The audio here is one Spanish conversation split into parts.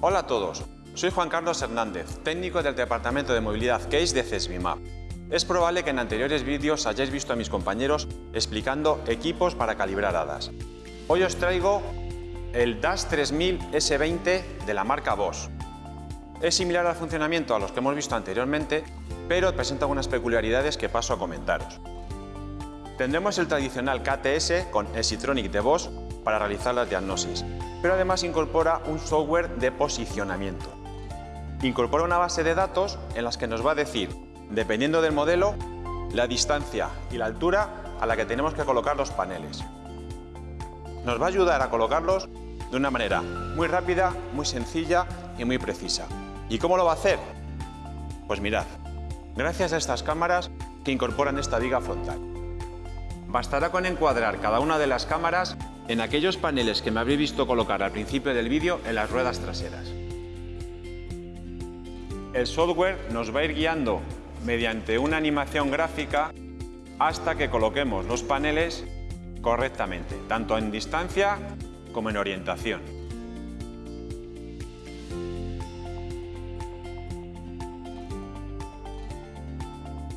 Hola a todos, soy Juan Carlos Hernández, técnico del Departamento de Movilidad Case de CESBIMAP. Es probable que en anteriores vídeos hayáis visto a mis compañeros explicando equipos para calibrar hadas. Hoy os traigo el DAS 3000 S20 de la marca Bosch. Es similar al funcionamiento a los que hemos visto anteriormente, pero presenta algunas peculiaridades que paso a comentaros. Tendremos el tradicional KTS con Exitronic de Bosch para realizar las diagnosis, pero además incorpora un software de posicionamiento. Incorpora una base de datos en las que nos va a decir, dependiendo del modelo, la distancia y la altura a la que tenemos que colocar los paneles. Nos va a ayudar a colocarlos de una manera muy rápida, muy sencilla y muy precisa. ¿Y cómo lo va a hacer? Pues mirad, gracias a estas cámaras que incorporan esta viga frontal. Bastará con encuadrar cada una de las cámaras en aquellos paneles que me habréis visto colocar al principio del vídeo en las ruedas traseras. El software nos va a ir guiando mediante una animación gráfica hasta que coloquemos los paneles correctamente, tanto en distancia como en orientación.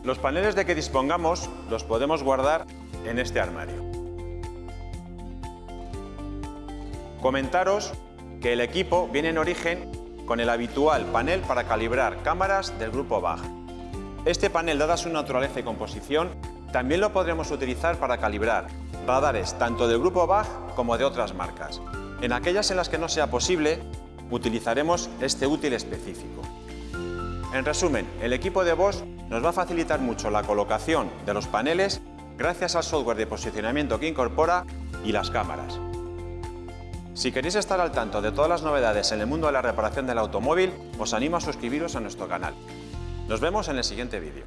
Los paneles de que dispongamos los podemos guardar en este armario. Comentaros que el equipo viene en origen con el habitual panel para calibrar cámaras del grupo BAG. Este panel, dada su naturaleza y composición, también lo podremos utilizar para calibrar radares tanto del grupo BAG como de otras marcas. En aquellas en las que no sea posible, utilizaremos este útil específico. En resumen, el equipo de Bosch nos va a facilitar mucho la colocación de los paneles gracias al software de posicionamiento que incorpora y las cámaras. Si queréis estar al tanto de todas las novedades en el mundo de la reparación del automóvil, os animo a suscribiros a nuestro canal. Nos vemos en el siguiente vídeo.